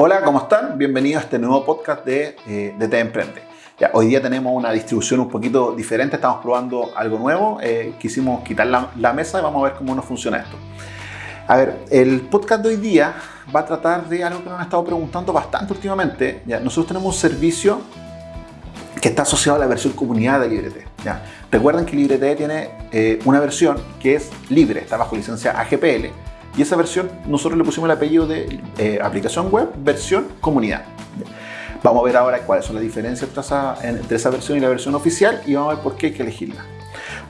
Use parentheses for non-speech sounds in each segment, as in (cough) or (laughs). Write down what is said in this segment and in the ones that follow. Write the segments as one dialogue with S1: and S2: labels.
S1: Hola, ¿cómo están? Bienvenidos a este nuevo podcast de, eh, de Te Emprende. Hoy día tenemos una distribución un poquito diferente, estamos probando algo nuevo, eh, quisimos quitar la, la, mesa y vamos a ver cómo nos funciona esto. A ver, el podcast de hoy día va a tratar de algo que nos han estado preguntando bastante últimamente. Ya, nosotros tenemos un servicio que está asociado a la versión comunidad de LibreT. ¿ya? Recuerden que LibreT tiene eh, una versión que es libre, está bajo licencia AGPL, y esa versión nosotros le pusimos el apellido de eh, aplicación web versión comunidad. Vamos a ver ahora cuáles son las diferencias entre esa, versión y la versión oficial y vamos a ver por qué hay que elegirla.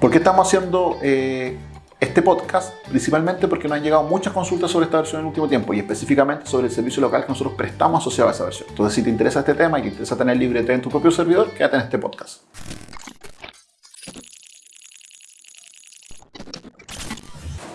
S1: ¿Por qué estamos haciendo eh, este podcast? Principalmente porque nos han llegado muchas consultas sobre esta versión en el último tiempo y específicamente sobre el servicio local que nosotros prestamos asociado a esa versión. Entonces, si te interesa este tema y te interesa tener LibreT en tu propio servidor, quédate en este podcast.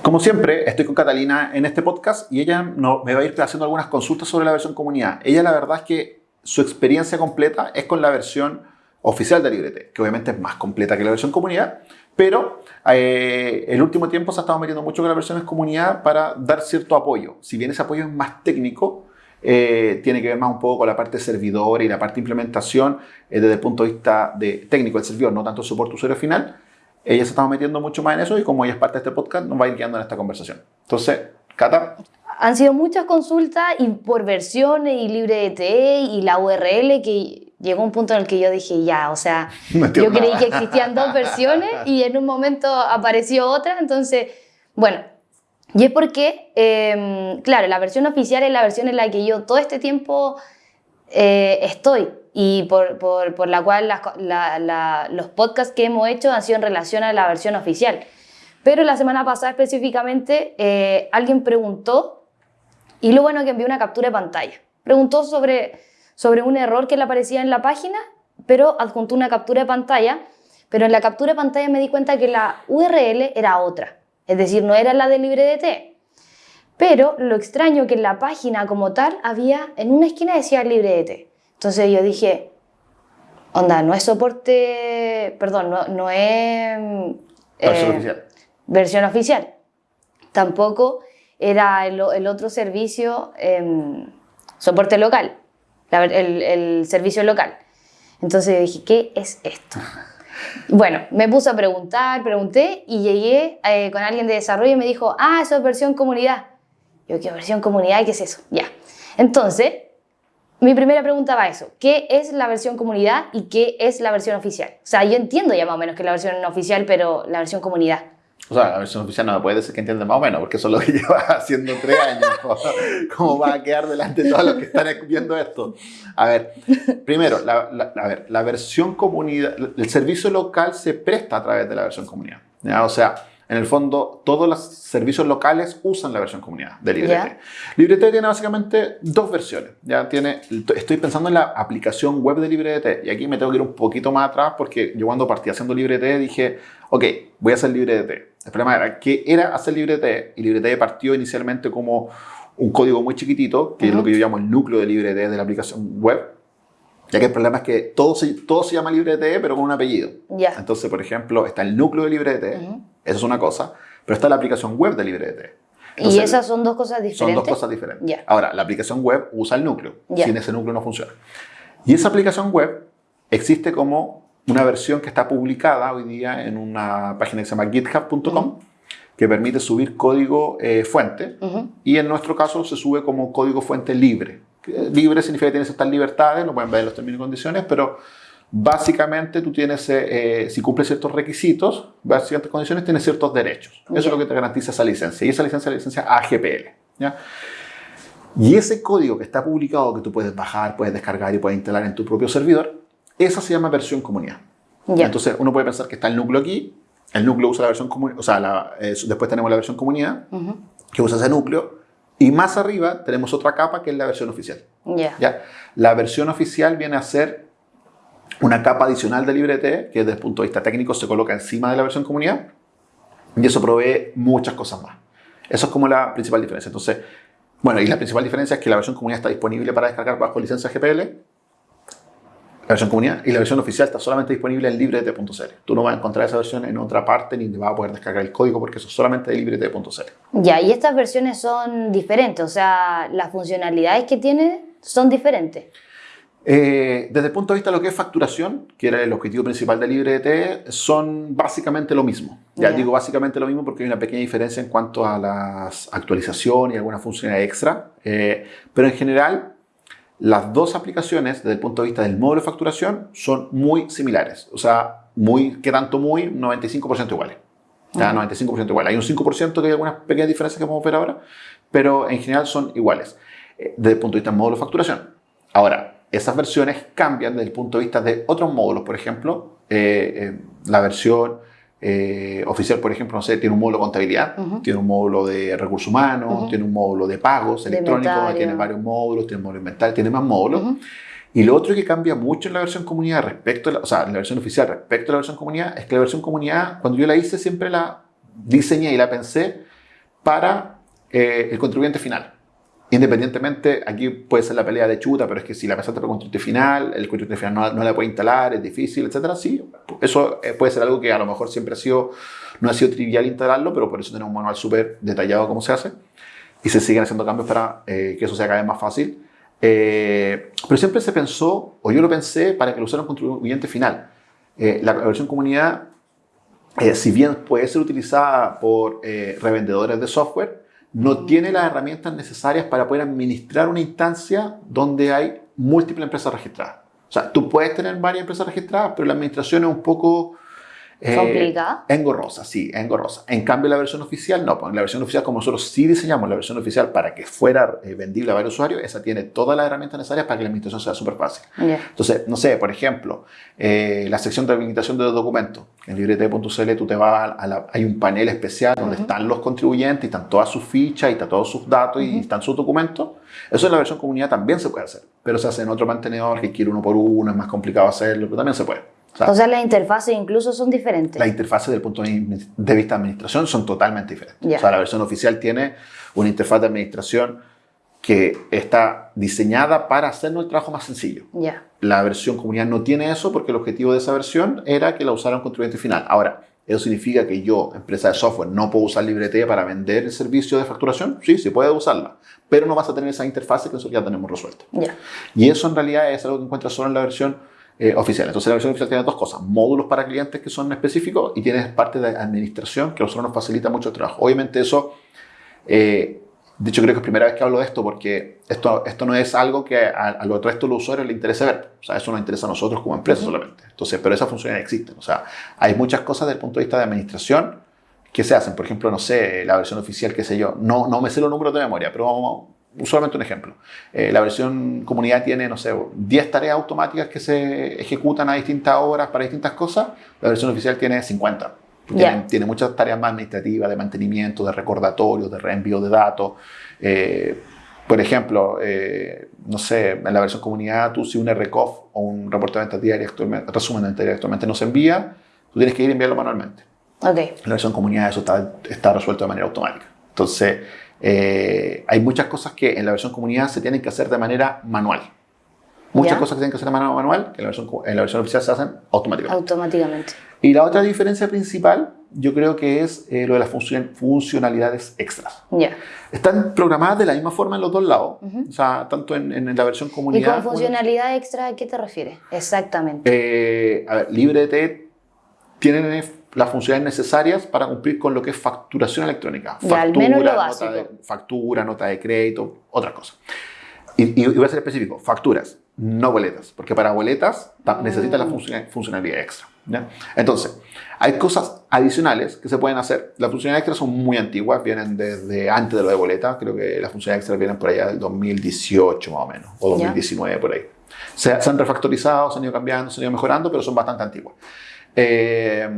S1: Como siempre, estoy con Catalina en este podcast y ella me va a ir haciendo algunas consultas sobre la versión comunidad. Ella la verdad es que su experiencia completa es con la versión oficial de LibreT, que obviamente es más completa que la versión comunidad, pero eh, el último tiempo se ha estado metiendo mucho con las versiones comunidad para dar cierto apoyo. Si bien ese apoyo es más técnico, eh, tiene que ver más un poco con la parte servidor y la parte implementación eh, desde el punto de vista de técnico del servidor, no tanto soporte usuario final, ella se estaba metiendo mucho más en eso y como ella es parte de este podcast, nos va a ir guiando en esta conversación. Entonces, Cata.
S2: Han sido muchas consultas y por versiones y libre de TE y la URL que llegó un punto en el que yo dije, ya, o sea, (laughs) no yo creí que existían dos versiones y en un momento apareció otra, entonces, bueno, y es porque, eh, claro, la versión oficial es la versión en la que yo todo este tiempo eh, estoy y por, por, por la cual la, la, los podcasts que hemos hecho han sido en relación a la versión oficial. Pero la semana pasada específicamente eh, alguien preguntó, y lo bueno que envió una captura de pantalla. Preguntó sobre, sobre un error que le aparecía en la página, pero adjuntó una captura de pantalla, pero en la captura de pantalla me di cuenta que la URL era otra, es decir, no era la de LibreDT. Pero lo extraño que en la página como tal había, en una esquina decía LibreDT. Entonces yo dije, onda, no es soporte, perdón, no, no es...
S1: Versión eh, oficial.
S2: Versión oficial. Tampoco era el, el otro servicio, eh, soporte local, la, el, el, servicio local. Entonces dije, ¿qué es esto? (laughs) Bueno, me puse a preguntar, pregunté y llegué eh, con alguien de desarrollo y me dijo, ah, eso es versión comunidad. Yo, ¿qué versión comunidad? ¿Qué es eso? Ya. Entonces, mi primera pregunta va a eso. ¿Qué es la versión comunidad y qué es la versión oficial? O sea, yo entiendo ya más o menos que la versión oficial, pero la versión comunidad.
S1: O sea, la versión oficial no me puede decir que entiende más o menos, porque eso es lo que (laughs) lleva haciendo tres años. ¿Cómo va a quedar delante de todos los que están viendo esto? A ver, primero, la, la, a ver, la versión comunidad, el servicio local se presta a través de la versión comunidad. ¿ya? O sea, en el fondo, todos los servicios locales usan la versión comunidad de LibreT. Yeah. LibreT tiene básicamente dos versiones. Ya tiene, estoy pensando en la aplicación web de LibreT y aquí me tengo que ir un poquito más atrás porque yo cuando partí haciendo LibreT dije, ok, voy a hacer LibreT. El problema era que era hacer LibreT y LibreT partió inicialmente como un código muy chiquitito, que uh -huh. es lo que yo llamo el núcleo de LibreT de la aplicación web. Ya que el problema es que todo se, todo se llama LibreT, pero con un apellido.
S2: Yeah.
S1: Entonces, por ejemplo, está el núcleo de LibreT, uh -huh. Eso es una cosa, pero está la aplicación web de LibreT.
S2: Entonces, ¿Y esas son dos cosas diferentes?
S1: Son dos cosas diferentes.
S2: Yeah.
S1: Ahora, la aplicación web usa el núcleo.
S2: Yeah.
S1: Sin ese núcleo no funciona. Y esa aplicación web existe como una versión que está publicada hoy día en una página que se llama github.com. Uh -huh que permite subir código eh, fuente uh -huh. y en nuestro caso se sube como código fuente libre. Libre significa que tienes estas libertades, lo pueden ver en los términos y condiciones, pero básicamente tú tienes, eh, si cumples ciertos requisitos, ciertas condiciones, tienes ciertos derechos. Eso es lo que te garantiza esa licencia. Y esa licencia es la licencia AGPL. ¿ya? Y ese código que está publicado, que tú puedes bajar, puedes descargar y puedes instalar en tu propio servidor, esa se llama versión comunidad. Entonces uno puede pensar que está el núcleo aquí, el núcleo usa la versión comunidad, o sea, la, eh, después tenemos la versión comunidad, uh -huh. que usa ese núcleo, y más arriba tenemos otra capa que es la versión oficial.
S2: Yeah.
S1: ¿Ya? La versión oficial viene a ser una capa adicional de LibreT, que desde el punto de vista técnico se coloca encima de la versión comunidad, y eso provee muchas cosas más. Eso es como la principal diferencia. Entonces, bueno, y la principal diferencia es que la versión comunidad está disponible para descargar bajo licencia GPL, la versión comunidad y la versión oficial está solamente disponible en librete.cl. Tú no vas a encontrar esa versión en otra parte ni te vas a poder descargar el código porque eso es solamente de librete.cl.
S2: Ya, y estas versiones son diferentes, o sea, las funcionalidades que tiene son diferentes.
S1: Eh, desde el punto de vista de lo que es facturación, que era el objetivo principal de LibreT, son básicamente lo mismo. Ya digo básicamente lo mismo porque hay una pequeña diferencia en cuanto a las actualizaciones y alguna funcionalidad extra. Eh, pero en general, las dos aplicaciones, desde el punto de vista del módulo de facturación, son muy similares. O sea, muy, que tanto muy, 95% iguales. Ya, 95% iguales. Hay un 5% que hay algunas pequeñas diferencias que vamos a ver ahora, pero en general son iguales eh, desde el punto de vista del módulo de facturación. Ahora, esas versiones cambian desde el punto de vista de otros módulos. Por ejemplo, eh, eh, la versión eh, oficial, por ejemplo, no sé, tiene un módulo de contabilidad, tiene un módulo de recursos humanos, tiene un módulo de pagos electrónicos, tiene varios módulos, tiene un módulo inventario, tiene más módulos. Y lo otro que cambia mucho en la versión comunidad respecto a la, o sea, en la versión oficial respecto a la versión comunidad es que la versión comunidad, cuando yo la hice, siempre la diseñé y la pensé para el contribuyente final. Independientemente, aquí puede ser la pelea de chuta, pero es que si la pensaste para contribuyente final, el contribuyente final no, no, la puede instalar, es difícil, etcétera, sí, eso eh, puede ser algo que a lo mejor siempre ha sido, no ha sido trivial instalarlo, pero por eso tenemos un manual súper detallado cómo se hace y se siguen haciendo cambios para eh, que eso sea cada vez más fácil. Eh, pero siempre se pensó, o yo lo pensé, para que lo usara un contribuyente final. la versión comunidad, si bien puede ser utilizada por revendedores de software, no tiene las herramientas necesarias para poder administrar una instancia donde hay múltiples empresas registradas. O sea, tú puedes tener varias empresas registradas, pero la administración es un poco
S2: eh, ¿Complicada?
S1: Engorrosa, sí, engorrosa. En cambio, la versión oficial no. Pues la versión oficial, como nosotros sí diseñamos la versión oficial para que fuera eh, vendible a varios usuarios, esa tiene todas las herramientas necesarias para que la administración sea súper fácil. Entonces, no sé, por ejemplo, eh, la sección de habilitación de documentos. En librete.cl tú te vas a la, hay un panel especial donde están los contribuyentes y están todas sus fichas y están todos sus datos y están sus documentos. Eso en la versión comunidad también se puede hacer, pero se hace en otro mantenedor que quiere uno por uno, es más complicado hacerlo, pero también se puede.
S2: O sea, las interfaces incluso son diferentes.
S1: Las interfaces desde el punto de vista de administración son totalmente diferentes. O sea, la versión oficial tiene una interfaz de administración que está diseñada para hacernos el trabajo más sencillo. La versión comunidad no tiene eso porque el objetivo de esa versión era que la usara un contribuyente final. Ahora, ¿eso significa que yo, empresa de software, no puedo usar Librete para vender el servicio de facturación? Sí, sí puede usarla, pero no vas a tener esa interfaz que nosotros ya tenemos resuelta. Y eso en realidad es algo que encuentras solo en la versión eh, oficial. Entonces la versión oficial tiene dos cosas, módulos para clientes que son específicos y tienes parte de administración que a nosotros nos facilita mucho el trabajo. Obviamente eso, eh, de hecho creo que es la primera vez que hablo de esto porque esto, esto no es algo que a, a los resto de los usuarios les interese ver. O sea, eso nos interesa a nosotros como empresa solamente. Entonces, pero esas funciones existen. O sea, hay muchas cosas desde el punto de vista de administración que se hacen. Por ejemplo, no sé, la versión oficial, qué sé yo. No, no me sé los números de memoria, pero vamos, solamente un ejemplo. Eh, la versión comunidad tiene, no sé, 10 tareas automáticas que se ejecutan a distintas horas para distintas cosas. La versión oficial tiene 50. Tiene, muchas tareas más administrativas, de mantenimiento, de recordatorios, de reenvío de datos. Eh, por ejemplo, eh, no sé, en la versión comunidad, tú si un RCOF o un reporte de venta diaria, resumen de venta diaria actualmente no se envía, tú tienes que ir a enviarlo manualmente.
S2: Okay.
S1: En la versión comunidad eso está, está resuelto de manera automática. Entonces, eh, hay muchas cosas que en la versión comunidad se tienen que hacer de manera manual. Muchas cosas que tienen que hacer de manera manual, que en la versión, en la versión oficial se hacen automáticamente.
S2: Automáticamente.
S1: Y la otra diferencia principal, yo creo que es eh, lo de las funcionalidades extras.
S2: Ya.
S1: Están programadas de la misma forma en los dos lados, o sea, tanto en, en, la versión comunidad.
S2: ¿Y con funcionalidad extra a qué te refieres? Exactamente.
S1: Eh, a ver, LibreT tienen las funciones necesarias para cumplir con lo que es facturación electrónica.
S2: Factura, al menos lo básico.
S1: Nota de, factura, nota de crédito, otras cosas. Y, y, voy a ser específico, facturas, no boletas, porque para boletas mm. necesitas la funcionalidad extra. ¿ya? Entonces, hay cosas adicionales que se pueden hacer. Las funcionalidades extras son muy antiguas, vienen desde antes de lo de boleta, creo que las funcionalidades extras vienen por allá del 2018 más o menos, o 2019 por ahí. Se, se han refactorizado, se han ido cambiando, se han ido mejorando, pero son bastante antiguas. Eh,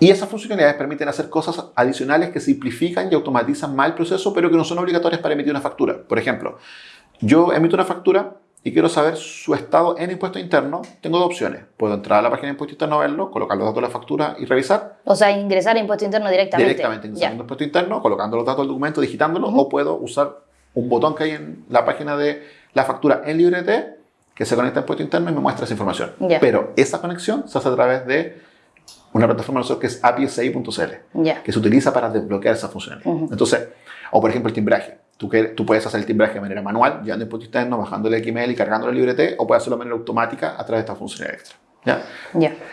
S1: y esas funcionalidades permiten hacer cosas adicionales que simplifican y automatizan más el proceso, pero que no son obligatorias para emitir una factura. Por ejemplo, yo emito una factura y quiero saber su estado en impuesto interno, tengo dos opciones. Puedo entrar a la página de impuesto interno, verlo, colocar los datos de la factura y revisar.
S2: O sea, ingresar a impuesto interno directamente.
S1: Directamente, ingresar a impuesto interno, colocando los datos del documento, digitándolo, o puedo usar un botón que hay en la página de la factura en LibreT que se conecta a impuesto interno y me muestra esa información. Pero esa conexión se hace a través de una plataforma nosotros que es api que se utiliza para desbloquear esa funcionalidad. Entonces, o por ejemplo el timbraje. Tú, que, tú puedes hacer el timbraje de manera manual, llevando impuesto interno, bajándole el XML y cargando la librete, o puedes hacerlo de manera automática a través de esta funcionalidad extra. ¿ya?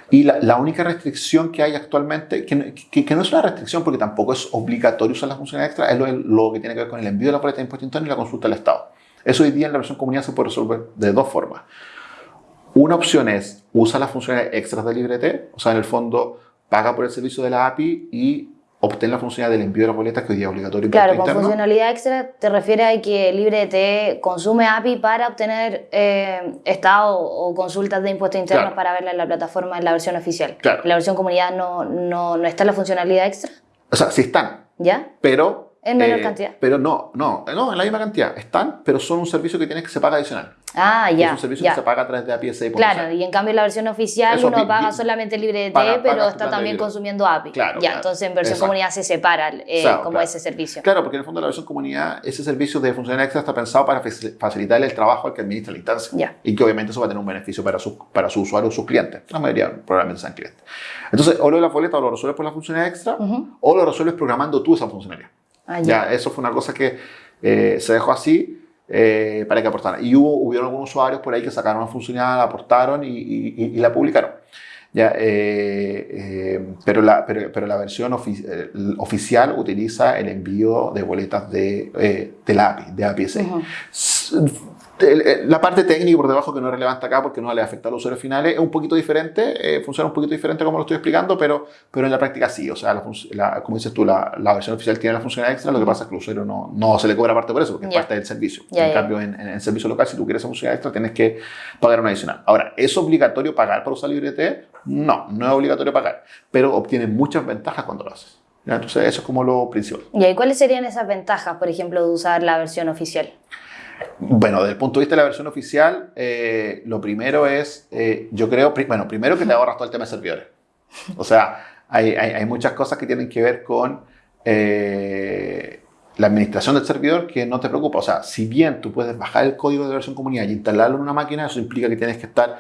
S1: Y la, la, única restricción que hay actualmente, que, que, no es una restricción porque tampoco es obligatorio usar la funcionalidad extra, es lo, lo, que tiene que ver con el envío de la boleta de impuesto interno y la consulta del Estado. Eso hoy día en la versión comunidad se puede resolver de dos formas. Una opción es usa las funcionalidades extras de LibreT, o sea, en el fondo paga por el servicio de la API y obtén la funcionalidad del envío de las boletas que hoy día es obligatorio.
S2: Claro, con funcionalidad extra te refiere a que LibreT consume API para obtener eh, estado o consultas de impuestos internos para verla en la plataforma en la versión oficial.
S1: Claro.
S2: En la versión comunidad no, no, no está la funcionalidad extra.
S1: O sea, sí están.
S2: ¿Ya?
S1: Pero
S2: en menor eh, cantidad.
S1: Pero no, no, no, en la misma cantidad. Están, pero son un servicio que tienes que se paga adicional.
S2: Ah, ya.
S1: Es un servicio que se paga a través de API
S2: Claro, y en cambio en la versión oficial uno paga solamente libre de T, pero está también consumiendo API.
S1: Claro.
S2: Ya, entonces en versión comunidad se separa eh, como ese servicio.
S1: Claro, porque en el fondo la versión comunidad, ese servicio de funcionalidad extra está pensado para facilitar el trabajo al que administra la instancia.
S2: Ya.
S1: Y que obviamente eso va a tener un beneficio para su, para su usuario o sus clientes. La mayoría probablemente sean clientes. Entonces, o lo de la boleta o lo resuelves por la funcionalidad extra, o lo resuelves programando tú esa funcionalidad.
S2: Ah, ya.
S1: eso fue una cosa que eh, se dejó así eh, para que aportaran. Y hubo, hubieron algunos usuarios por ahí que sacaron la funcionalidad, la aportaron y, la publicaron. Ya, eh, pero, la, pero, pero, la versión oficial utiliza el envío de boletas de, de la API, de API eh, la parte técnica por debajo que no es relevante acá porque no le afecta a los usuarios finales es un poquito diferente, eh, funciona un poquito diferente como lo estoy explicando, pero, pero en la práctica sí, o sea, la, como dices tú, la, la, versión oficial tiene la funcionalidad extra, lo que pasa es que al usuario no, no se le cobra parte por eso, porque es parte del servicio. en cambio, en, el servicio local, si tú quieres esa funcionalidad extra, tienes que pagar una adicional. Ahora, ¿es obligatorio pagar para usar LibreT? No, no es obligatorio pagar, pero obtienes muchas ventajas cuando lo haces. Entonces, eso es como lo principal.
S2: ¿Y cuáles serían esas ventajas, por ejemplo, de usar la versión oficial?
S1: Bueno, desde el punto de vista de la versión oficial, eh, lo primero es, eh, yo creo, bueno, primero que te ahorras todo el tema de servidores. O sea, hay, hay, muchas cosas que tienen que ver con eh, la administración del servidor que no te preocupa. O sea, si bien tú puedes bajar el código de versión comunidad y instalarlo en una máquina, eso implica que tienes que estar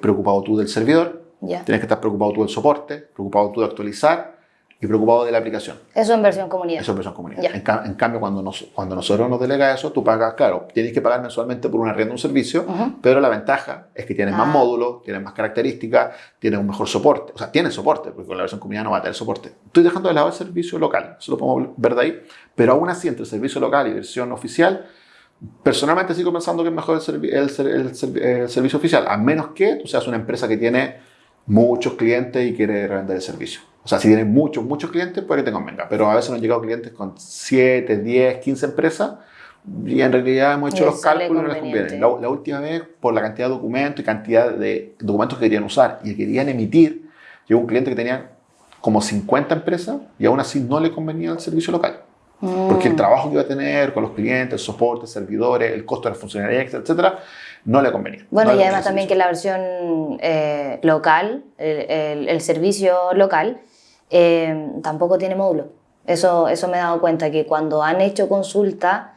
S1: preocupado tú del servidor, tienes que estar preocupado tú del soporte, preocupado tú de actualizar y preocupado de la aplicación.
S2: Eso en versión comunidad.
S1: Eso en versión comunidad. En, cambio, cuando, nos, cuando nosotros nos delega eso, tú pagas, claro, tienes que pagar mensualmente por una red de un servicio, pero la ventaja es que tienes más ah. módulos, tienes más características, tienes un mejor soporte. O sea, tienes soporte, porque con la versión comunidad no va a tener soporte. Estoy dejando de lado el servicio local, eso lo podemos ver de ahí, pero aún así, entre el servicio local y versión oficial, personalmente sigo pensando que es mejor el, el, el servicio oficial, a menos que tú seas una empresa que tiene muchos clientes y quiere revender el servicio. O sea, si tienes muchos, muchos clientes, puede que te convenga. Pero a veces nos han llegado clientes con 7, 10, 15 empresas y en realidad hemos hecho los cálculos y no les conviene. La, última vez, por la cantidad de documentos y cantidad de documentos que querían usar y que querían emitir, llegó un cliente que tenía como 50 empresas y aún así no le convenía el servicio local. Porque el mm. trabajo que iba a tener con los clientes, el soporte, servidores, el costo de la funcionalidad, etcétera, no le convenía.
S2: Bueno, y además también que la versión eh, local, el, el, servicio local, eh, tampoco tiene módulo. Eso, eso me he dado cuenta, que cuando han hecho consulta,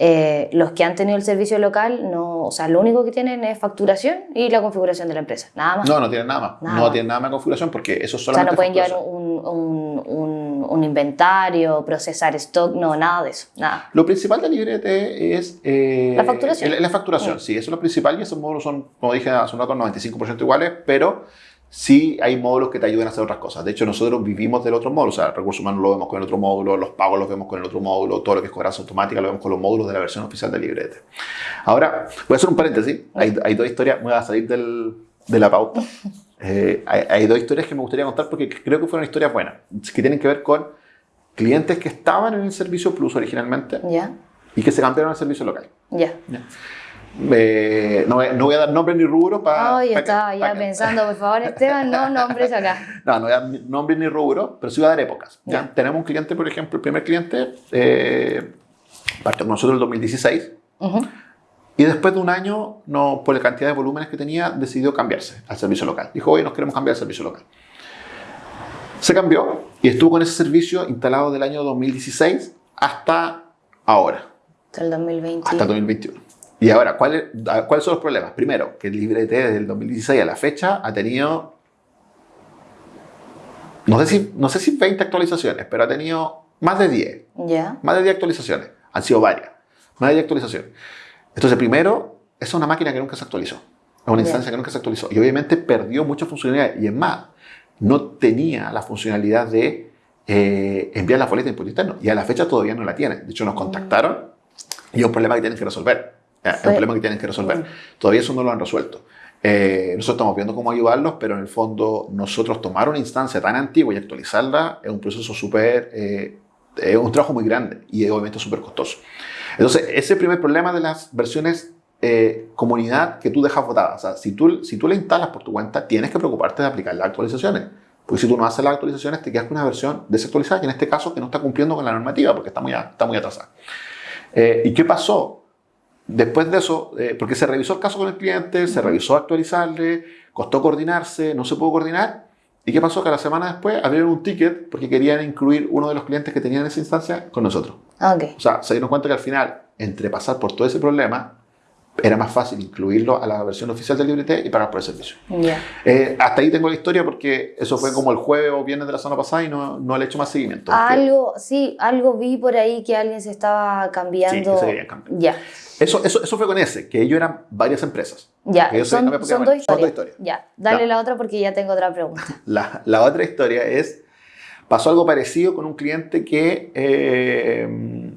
S2: eh, los que han tenido el servicio local, no, o sea, lo único que tienen es facturación y la configuración de la empresa, nada más.
S1: No, no tienen nada más. no tienen nada más de configuración porque eso solamente.
S2: O sea, no pueden llevar un, un, un, inventario, procesar stock, no, nada de eso, nada.
S1: Lo principal de Librete es.
S2: Eh, la facturación.
S1: La, facturación, sí. eso es lo principal y esos módulos son, como dije hace un rato, 95% iguales, pero sí hay módulos que te ayudan a hacer otras cosas. De hecho, nosotros vivimos del otro módulo. O sea, recursos humanos lo vemos con el otro módulo, los pagos los vemos con el otro módulo, todo lo que es cobranza automática lo vemos con los módulos de la versión oficial de Librete. Ahora, voy a hacer un paréntesis. Hay, hay dos historias, voy a salir del, de la pauta. (laughs) Eh, hay, dos historias que me gustaría contar porque creo que fueron historias buenas, que tienen que ver con clientes que estaban en el servicio Plus originalmente y que se cambiaron al servicio local.
S2: Ya.
S1: Eh, no, no, voy a dar nombre ni rubro para.
S2: Ay, estaba ya pensando, por favor, (laughs) Esteban, no nombres acá.
S1: No, no voy a dar nombre ni rubro, pero sí voy a dar épocas. ¿ya? Tenemos un cliente, por ejemplo, el primer cliente eh, partió con nosotros en el 2016. Y después de un año, no, por la cantidad de volúmenes que tenía, decidió cambiarse al servicio local. Dijo, hoy nos queremos cambiar al servicio local. Se cambió y estuvo con ese servicio instalado del año 2016 hasta ahora.
S2: Hasta el 2021.
S1: Hasta el 2021. Y ahora, ¿cuáles son los problemas? Primero, que el LibreT desde el 2016 a la fecha ha tenido, no sé si, no sé si 20 actualizaciones, pero ha tenido más de 10.
S2: Ya.
S1: Más de 10 actualizaciones. Han sido varias. Varias actualizaciones. Entonces, primero, es una máquina que nunca se actualizó. Es una instancia que nunca se actualizó. Y obviamente perdió muchas funcionalidades. Y es más, no tenía la funcionalidad de eh, enviar la boleta de impuesto interno. Y a la fecha todavía no la tiene. De hecho, nos contactaron y es un problema que tienen que resolver. Es un problema que tienen que resolver. Todavía eso no lo han resuelto. Eh, nosotros estamos viendo cómo ayudarlos, pero en el fondo nosotros tomar una instancia tan antigua y actualizarla es un proceso súper, eh, es un trabajo muy grande y obviamente súper costoso. Entonces, ese primer problema de las versiones eh, comunidad que tú dejas votada, o sea, si tú, si tú la instalas por tu cuenta, tienes que preocuparte de aplicar las actualizaciones. Porque si tú no haces las actualizaciones, te quedas con una versión desactualizada, y en este caso que no está cumpliendo con la normativa, porque está muy, está muy atrasada. ¿Y qué pasó? Después de eso, eh, porque se revisó el caso con el cliente, se revisó actualizarle, costó coordinarse, no se pudo coordinar. ¿Y qué pasó? Que la semana después abrieron un ticket porque querían incluir uno de los clientes que tenían esa instancia con nosotros.
S2: Okay.
S1: O sea, se dieron cuenta que al final, entre pasar por todo ese problema, era más fácil incluirlo a la versión oficial del LibreT y pagar por el servicio. Eh, hasta ahí tengo la historia porque eso fue como el jueves o viernes de la semana pasada y no, no le he hecho más seguimiento.
S2: Algo, sí, algo vi por ahí que alguien se estaba cambiando.
S1: Sí, que se cambiar. Ya. Eso, eso, eso, fue con ese, que ellos eran varias empresas.
S2: Ya, son, son, dos historias. Ya, dale la otra porque ya tengo otra pregunta. (laughs)
S1: La, la, otra historia es, pasó algo parecido con un cliente que... Eh,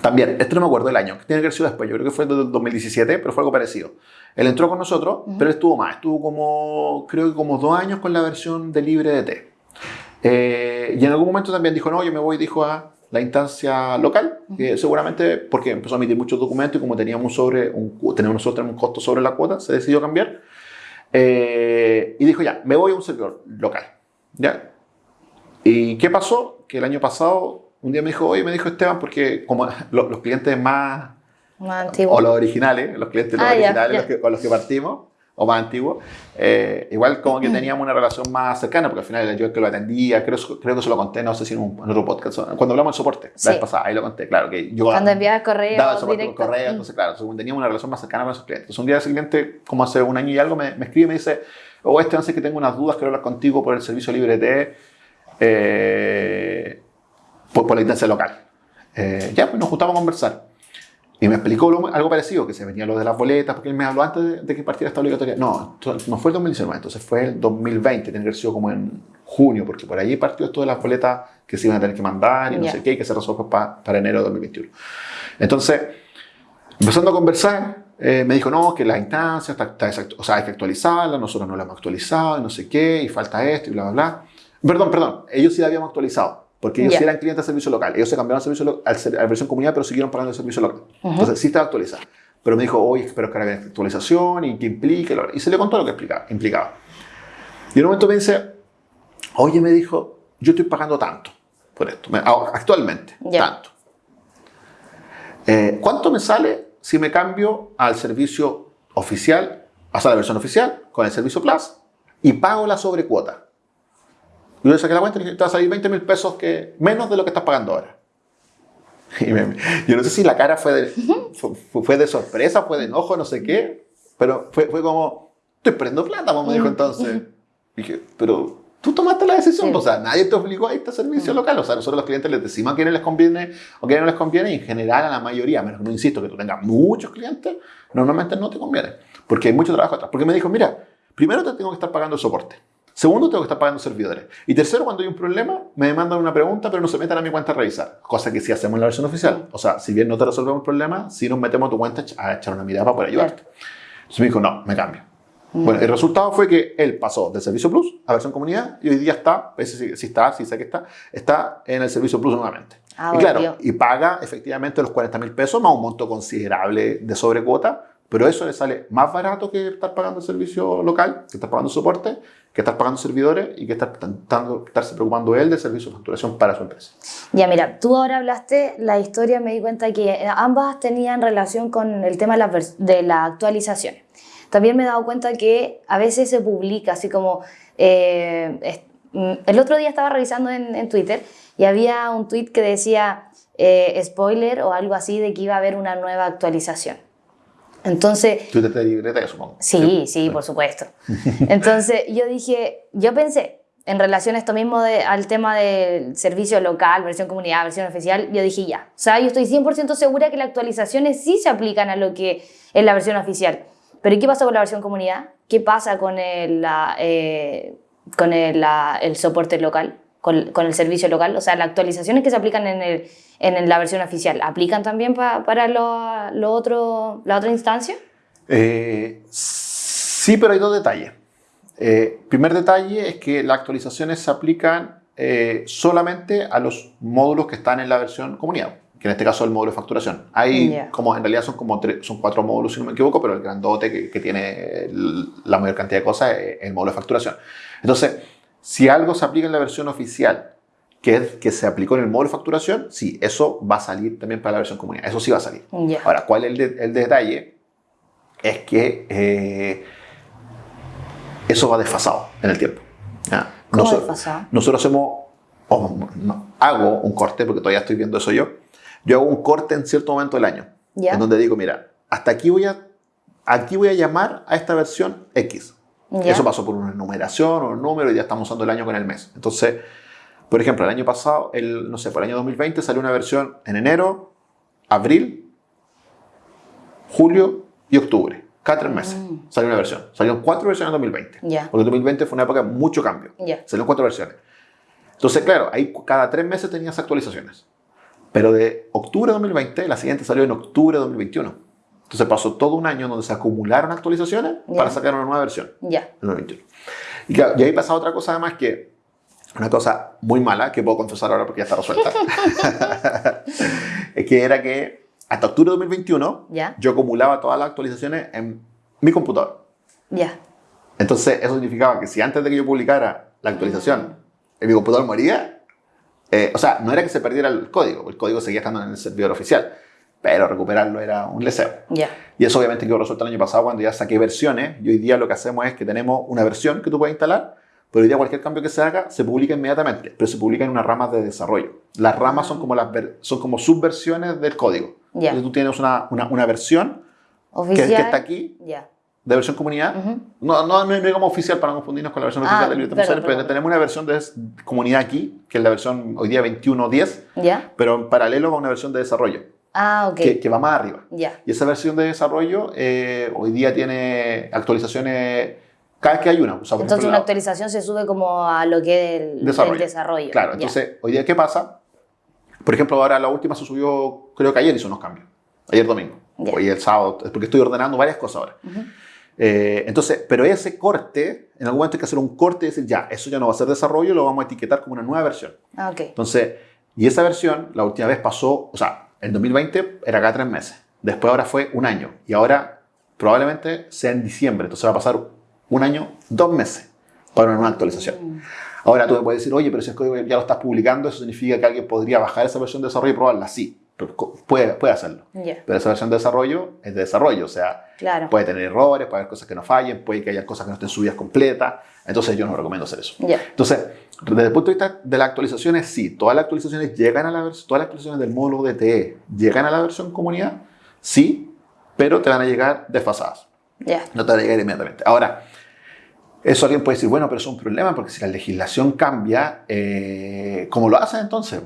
S1: también, este no me acuerdo del año, que tiene que haber sido después, yo creo que fue en 2017, pero fue algo parecido. Él entró con nosotros, pero estuvo más, estuvo como, creo que como dos años con la versión de libre de T. Eh, y en algún momento también dijo, no, yo me voy, dijo, a la instancia local, que seguramente porque empezó a emitir muchos documentos y como teníamos, sobre un, teníamos nosotros un costo sobre la cuota, se decidió cambiar. Eh, y dijo, ya, me voy a un servidor local. ¿Ya? ¿Y qué pasó? Que el año pasado un día me dijo, oye, me dijo Esteban, porque como (laughs) los, clientes más,
S2: más antiguos,
S1: o los originales, los clientes ah, originales Los con los que partimos, o más antiguos, eh, igual como que teníamos una relación más cercana, porque al final yo el que lo atendía, creo, creo que se lo conté, no sé si en, un, otro podcast, cuando hablamos de soporte, la vez pasada, ahí lo conté, claro, que yo
S2: cuando enviaba correo
S1: daba soporte directo. correo, entonces claro, teníamos una relación más cercana con esos clientes. Entonces un día ese cliente, como hace un año y algo, me, me escribe y me dice, oh Esteban, sé que tengo unas dudas, quiero hablar contigo por el servicio libre de... Eh, por, por la instancia local. Eh, ya, pues nos juntamos a conversar. Y me explicó algo parecido, que se venía lo de las boletas, porque él me habló antes de, que partiera esta obligatoria. No, no fue el 2019, entonces fue el 2020, tiene que haber sido como en junio, porque por allí partió esto de las boletas que se iban a tener que mandar y no sé qué, y que se resolvió para, para enero de 2021. Entonces, empezando a conversar, eh, me dijo, no, que la instancia está, está o sea, hay que actualizarla, nosotros no la hemos actualizado, y no sé qué, y falta esto, y bla, bla, bla. Perdón, perdón, ellos sí la habíamos actualizado porque ellos eran clientes de servicio local. Ellos se cambiaron al servicio a la versión comunidad, pero siguieron pagando el servicio local. Entonces, sí estaba actualizado. Pero me dijo, oye, espero que venga actualización y qué implica. Y se le contó lo que implicaba. implicaba. Y en un momento me dice, oye, me dijo, yo estoy pagando tanto por esto, actualmente, tanto. Eh, ¿Cuánto me sale si me cambio al servicio oficial, hasta la versión oficial, con el servicio Plus, y pago la sobrecuota? Yo le saqué la cuenta y dije, te va a salir 20 mil pesos que, menos de lo que estás pagando ahora. (laughs) Y yo no sé si la cara fue de, fue, de sorpresa, fue de enojo, no sé qué, pero fue, fue como, estoy perdiendo plata, me dijo entonces. Y dije, pero tú tomaste la decisión, o sea, nadie te obligó a irte a servicio local, o sea, nosotros los clientes les decimos a quiénes les conviene o quiénes no les conviene, y en general a la mayoría, a menos que no insisto que tú tengas muchos clientes, normalmente no te conviene, porque hay mucho trabajo atrás. Porque me dijo, mira, primero te tengo que estar pagando el soporte. Segundo, tengo que estar pagando servidores. Y tercero, cuando hay un problema, me mandan una pregunta, pero no se metan a mi cuenta a revisar. Cosa que sí hacemos en la versión oficial. O sea, si bien no te resolvemos el problema, sí nos metemos a tu cuenta a echar una mirada para poder ayudarte. Entonces me dijo, no, me cambio. Mm. Bueno, el resultado fue que él pasó del Servicio Plus a versión comunidad y hoy día está, si, si está, si sé que está, está en el Servicio Plus nuevamente. Ah, y claro, y paga efectivamente los 40 mil pesos más un monto considerable de sobrecuota pero eso le sale más barato que estar pagando el servicio local, que estar pagando soporte, que estar pagando servidores y que estar estarse preocupando él de servicio de facturación para su empresa.
S2: Ya, mira, tú ahora hablaste la historia, me di cuenta que ambas tenían relación con el tema de la, de la actualización. También me he dado cuenta que a veces se publica así como... Eh, mm, el otro día estaba revisando en, Twitter y había un tweet que decía eh, spoiler o algo así de que iba a haber una nueva actualización. Entonces...
S1: Tú te supongo.
S2: Sí, sí, por supuesto. (laughs) Entonces yo dije, yo pensé, en relación a esto mismo de, al tema del servicio local, versión comunidad, versión oficial, yo dije ya. O sea, yo estoy 100% segura que las actualizaciones sí se aplican a lo que es la versión oficial. Pero ¿qué pasa con la versión comunidad? ¿Qué pasa con el, eh, con el, el soporte local? Con, con, el servicio local? O sea, las actualizaciones que se aplican en, el, en la versión oficial, ¿aplican también para lo, lo, otro, la otra instancia?
S1: Eh, sí, pero hay dos detalles. Eh, primer detalle es que las actualizaciones se aplican eh, solamente a los módulos que están en la versión comunidad, que en este caso es el módulo de facturación. Hay, como en realidad son como son cuatro módulos, si no me equivoco, pero el grandote que, que tiene la mayor cantidad de cosas es el módulo de facturación. Entonces, si algo se aplica en la versión oficial, que que se aplicó en el módulo de facturación, sí, eso va a salir también para la versión comunidad. Eso sí va a salir. Ahora, ¿cuál es el, el detalle? Es que eh, eso va desfasado en el tiempo.
S2: ¿Cómo nosotros, desfasado?
S1: Nosotros hacemos, hago un corte, porque todavía estoy viendo eso yo, yo hago un corte en cierto momento del año, en donde digo, mira, hasta aquí voy a, aquí voy a llamar a esta versión X. Eso pasó por una numeración o un número y ya estamos usando el año con el mes. Entonces, por ejemplo, el año pasado, el, no sé, por el año 2020 salió una versión en enero, abril, julio y octubre. Cada tres meses mm. salió una versión. Salieron cuatro versiones en 2020. Porque el 2020 fue una época de mucho cambio. Salieron cuatro versiones. Entonces, claro, ahí cada tres meses tenías actualizaciones. Pero de octubre de 2020, la siguiente salió en octubre de 2021. Entonces pasó todo un año donde se acumularon actualizaciones para sacar una nueva versión.
S2: Ya.
S1: Y, claro, y ahí pasa otra cosa además que, una cosa muy mala, que puedo confesar ahora porque ya está resuelta, (laughs) es que era que hasta octubre de 2021, yo acumulaba todas las actualizaciones en mi computador.
S2: Ya.
S1: Entonces, eso significaba que si antes de que yo publicara la actualización, en mi computador moría, eh, o sea, no era que se perdiera el código, el código seguía estando en el servidor oficial, pero recuperarlo era un leseo. Y eso obviamente quedó resuelto el año pasado cuando ya saqué versiones, y hoy día lo que hacemos es que tenemos una versión que tú puedes instalar, pero hoy día cualquier cambio que se haga se publica inmediatamente, pero se publica en una rama de desarrollo. Las ramas son como, las son como subversiones del código. Entonces tú tienes una, una, una versión oficial. Que, está aquí, de versión comunidad. no, no, no, es como oficial para no confundirnos con la versión oficial de Libre pero tenemos una versión de comunidad aquí, que es la versión hoy día 21.10, pero en paralelo va una versión de desarrollo.
S2: Ah, ok.
S1: Que, que va más arriba. Y esa versión de desarrollo eh, hoy día tiene actualizaciones cada vez que hay una.
S2: entonces una actualización se sube como a lo que es el desarrollo. desarrollo.
S1: Claro, entonces hoy día ¿qué pasa? Por ejemplo, ahora la última se subió, creo que ayer hizo unos cambios. Ayer domingo. Hoy el sábado, porque estoy ordenando varias cosas ahora. Eh, entonces, pero ese corte, en algún momento hay que hacer un corte y decir, ya, eso ya no va a ser desarrollo, lo vamos a etiquetar como una nueva versión.
S2: Ah, okay.
S1: Entonces, y esa versión, la última vez pasó, o sea, en 2020 era cada tres meses. Después ahora fue un año. Y ahora probablemente sea en diciembre. Entonces va a pasar un año, dos meses para una nueva actualización. Mm. Ahora tú me puedes decir, oye, pero si es código ya lo estás publicando, eso significa que alguien podría bajar esa versión de desarrollo y probarla. Sí, puede, puede hacerlo. Pero esa versión de desarrollo es de desarrollo, o sea, puede tener errores, puede haber cosas que no fallen, puede que haya cosas que no estén subidas completas. Entonces yo no recomiendo hacer eso. Entonces, desde el punto de vista de las actualizaciones, sí, todas las actualizaciones llegan a la versión, todas las actualizaciones del módulo DTE llegan a la versión comunidad, sí, pero te van a llegar desfasadas. No te van a llegar inmediatamente. Ahora, eso alguien puede decir, bueno, pero es un problema porque si la legislación cambia, eh, ¿cómo lo hacen entonces?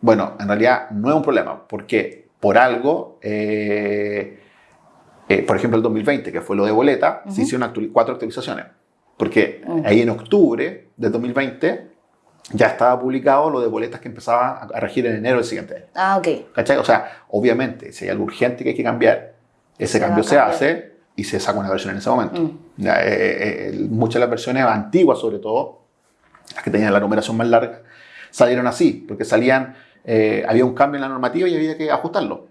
S1: Bueno, en realidad no es un problema, porque por algo, eh, eh, por ejemplo, el 2020, que fue lo de boleta, se hicieron cuatro actualizaciones. Porque ahí en octubre de 2020 ya estaba publicado lo de boletas que empezaba a regir en enero del siguiente año.
S2: Ah, ok.
S1: ¿Cachai? O sea, obviamente, si hay algo urgente que hay que cambiar, ese cambio se hace y se saca una versión en ese momento. Mm. Eh, eh, eh, muchas de las versiones antiguas, sobre todo, las que tenían la numeración más larga, salieron así, porque salían, había un cambio en la normativa y había que ajustarlo.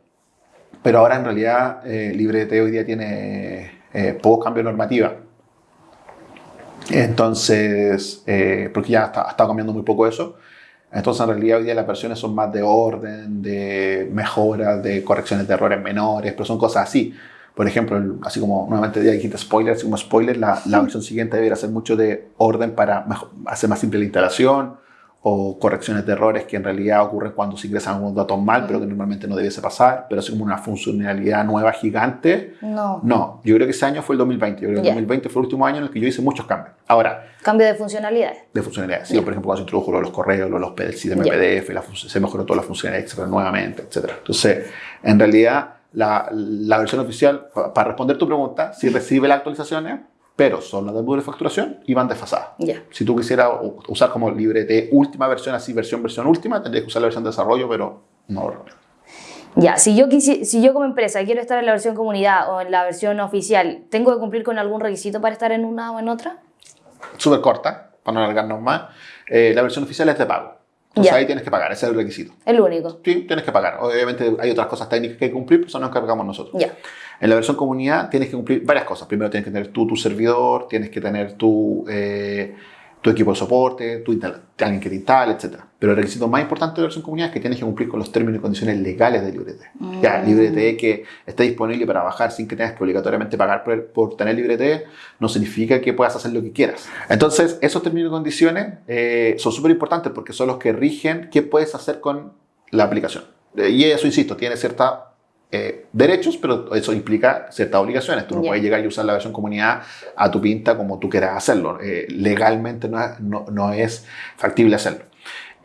S1: Pero ahora en realidad LibreT hoy día tiene pocos cambios de normativa. Entonces, porque ya ha estado cambiando muy poco eso. Entonces, en realidad, hoy día las versiones son más de orden, de mejoras, de correcciones de errores menores, pero son cosas así. Por ejemplo, así como nuevamente ya dijiste spoiler, así como spoiler, la, la versión siguiente debería hacer mucho de orden para hacer más simple la instalación o correcciones de errores que en realidad ocurren cuando se ingresan algunos datos mal, pero que normalmente no debiese pasar, pero así como una funcionalidad nueva gigante.
S2: No.
S1: No, yo creo que ese año fue el 2020. Yo creo que el 2020 fue el último año en el que yo hice muchos cambios. Ahora.
S2: Cambio de funcionalidades.
S1: De funcionalidades. Sí, por ejemplo, cuando se introdujo los correos, los PDFs, de PDF, se mejoró toda la funcionalidad, etcétera, nuevamente, etcétera. Entonces, en realidad, la, la versión oficial, para responder tu pregunta, si recibe las actualizaciones, pero son las de facturación y van desfasadas. Si tú quisieras usar como librete última versión, así versión, versión última, tendrías que usar la versión de desarrollo, pero no.
S2: Ya, si yo, si yo como empresa quiero estar en la versión comunidad o en la versión oficial, ¿tengo que cumplir con algún requisito para estar en una o en otra?
S1: Súper corta, para no alargarnos más. Eh, la versión oficial es de pago. Entonces ahí tienes que pagar, ese es el requisito.
S2: El único.
S1: Sí, tienes que pagar. Obviamente hay otras cosas técnicas que hay que cumplir, pero eso nos encargamos nosotros. Ya. En la versión comunidad tienes que cumplir varias cosas. Primero tienes que tener tú tu servidor, tienes que tener tu, eh, tu equipo de soporte, tu alguien que te instale, etc. Pero el requisito más importante de la versión comunidad es que tienes que cumplir con los términos y condiciones legales de LibreT. Mm. Ya, LibreT que esté disponible para bajar sin que tengas que obligatoriamente pagar por, por tener LibreT no significa que puedas hacer lo que quieras. Entonces, esos términos y condiciones eh, son súper importantes porque son los que rigen qué puedes hacer con la aplicación. Eh, y eso, insisto, tiene cierta eh, derechos, pero eso implica ciertas obligaciones. Tú no puedes llegar y usar la versión comunidad a tu pinta como tú quieras hacerlo. Eh, legalmente no, no, es factible hacerlo.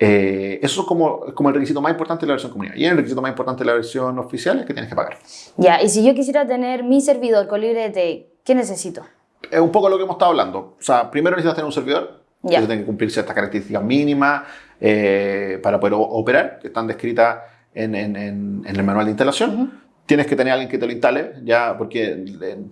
S1: Eh, eso es como, como el requisito más importante de la versión comunidad. Y el requisito más importante de la versión oficial es que tienes que pagar.
S2: Ya, y si yo quisiera tener mi servidor con LibreT, ¿qué necesito?
S1: Es un poco lo que hemos estado hablando. O sea, primero necesitas tener un servidor. Ya. Que tiene que cumplir ciertas características mínimas para poder operar, que están descritas en, en, en, el manual de instalación. Tienes que tener a alguien que te lo instale, ya, porque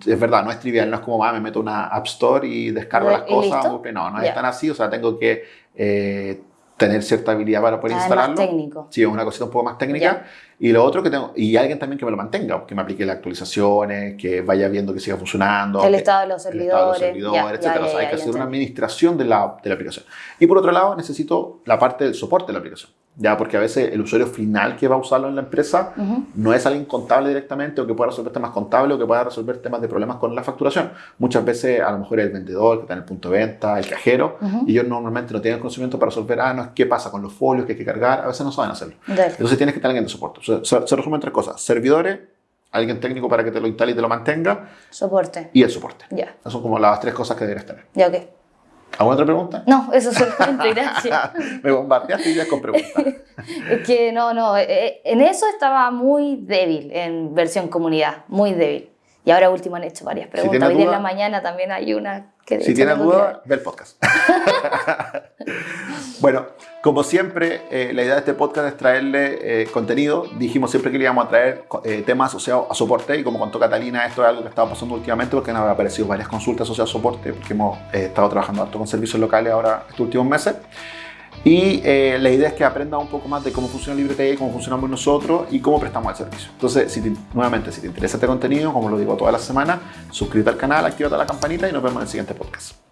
S1: es verdad, no es trivial, no es como, ah, me meto una App Store y descargo las cosas. No, no es tan así, o sea, tengo que eh, tener cierta habilidad para poder ah, instalarlo. Es
S2: más técnico.
S1: Sí, es una cosita un poco más técnica. Y lo otro que tengo, y alguien también que me lo mantenga, que me aplique las actualizaciones, que vaya viendo que siga funcionando.
S2: El estado de los servidores.
S1: El estado de los servidores, etc. o sea, hay que hacer una administración de la, de la aplicación. Y por otro lado, necesito la parte del soporte de la aplicación ya porque a veces el usuario final que va a usarlo en la empresa no es alguien contable directamente o que pueda resolver temas contables o que pueda resolver temas de problemas con la facturación. Muchas veces a lo mejor es el vendedor que está en el punto de venta, el cajero, y ellos normalmente no tienen conocimiento para resolver, ah, no, qué pasa con los folios que hay que cargar, a veces no saben hacerlo. Entonces tienes que tener alguien de soporte. Se, se, resumen tres cosas, servidores, alguien técnico para que te lo instale y te lo mantenga.
S2: Soporte.
S1: Y el soporte.
S2: Ya.
S1: Esas son como las tres cosas que deberías tener.
S2: Ya, ok.
S1: ¿Alguna otra pregunta?
S2: No, eso solamente, gracias. (laughs)
S1: Me bombardeaste ya con preguntas. (laughs)
S2: es que no, no, eh, eh, en eso estaba muy débil, en versión comunidad, muy débil. Y ahora último han hecho varias preguntas. Hoy en la mañana también hay una que...
S1: Si tienes duda, ve el podcast. (laughs) bueno, como siempre, eh, la idea de este podcast es traerle eh, contenido. Dijimos siempre que le íbamos a traer eh, temas asociados a soporte y como contó Catalina, esto es algo que estaba pasando últimamente porque nos han aparecido varias consultas asociadas a soporte porque hemos estado trabajando harto con servicios locales ahora estos últimos meses. Y la idea es que aprendas un poco más de cómo funciona LibreTE, cómo funcionamos nosotros y cómo prestamos el servicio. Entonces, nuevamente, si te interesa este contenido, como lo digo toda la semana, suscríbete al canal, activa la campanita y nos vemos en el siguiente podcast.